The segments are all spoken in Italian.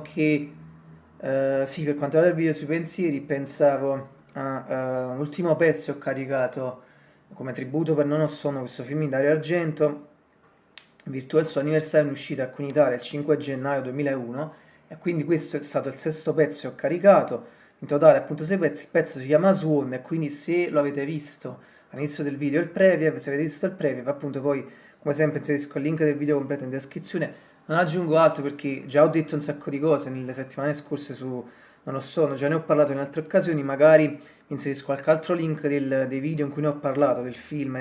perché uh, sì, per quanto riguarda il video sui pensieri, pensavo a uh, un ultimo pezzo ho caricato come tributo per Non ho sonno questo film in Dario Argento, in virtù del suo anniversario in uscita qui in Italia il 5 gennaio 2001 e quindi questo è stato il sesto pezzo che ho caricato, in totale appunto sei pezzi, il pezzo si chiama Swan e quindi se lo avete visto all'inizio del video il preview, se avete visto il preview appunto poi come sempre inserisco il link del video completo in descrizione, non aggiungo altro perché già ho detto un sacco di cose nelle settimane scorse su Non lo so, già ne ho parlato in altre occasioni, magari inserisco qualche altro link del, dei video in cui ne ho parlato, del film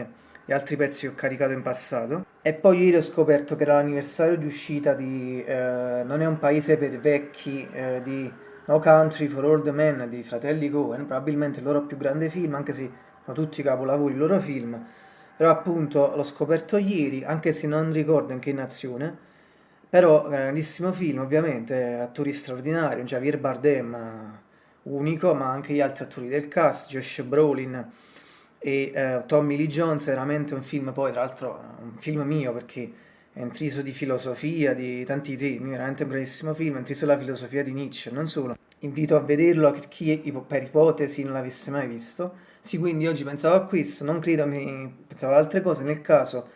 e altri pezzi che ho caricato in passato. E poi ieri ho scoperto che era l'anniversario di uscita di eh, Non è un paese per vecchi eh, di No Country for Old Men di Fratelli Cohen, probabilmente il loro più grande film, anche se sono tutti capolavori i loro film. Però appunto l'ho scoperto ieri, anche se non ricordo in che nazione, però grandissimo film, ovviamente, attori straordinari, Javier Bardem, unico, ma anche gli altri attori del cast, Josh Brolin e eh, Tommy Lee Jones, veramente un film, poi tra l'altro un film mio perché è intriso di filosofia, di tanti temi, veramente un bravissimo film, è intriso la filosofia di Nietzsche, non solo. Invito a vederlo a chi per ipotesi non l'avesse mai visto. Sì, quindi oggi pensavo a questo, non credo, mi pensavo ad altre cose, nel caso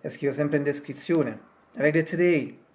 le scrivo sempre in descrizione. Have a great day!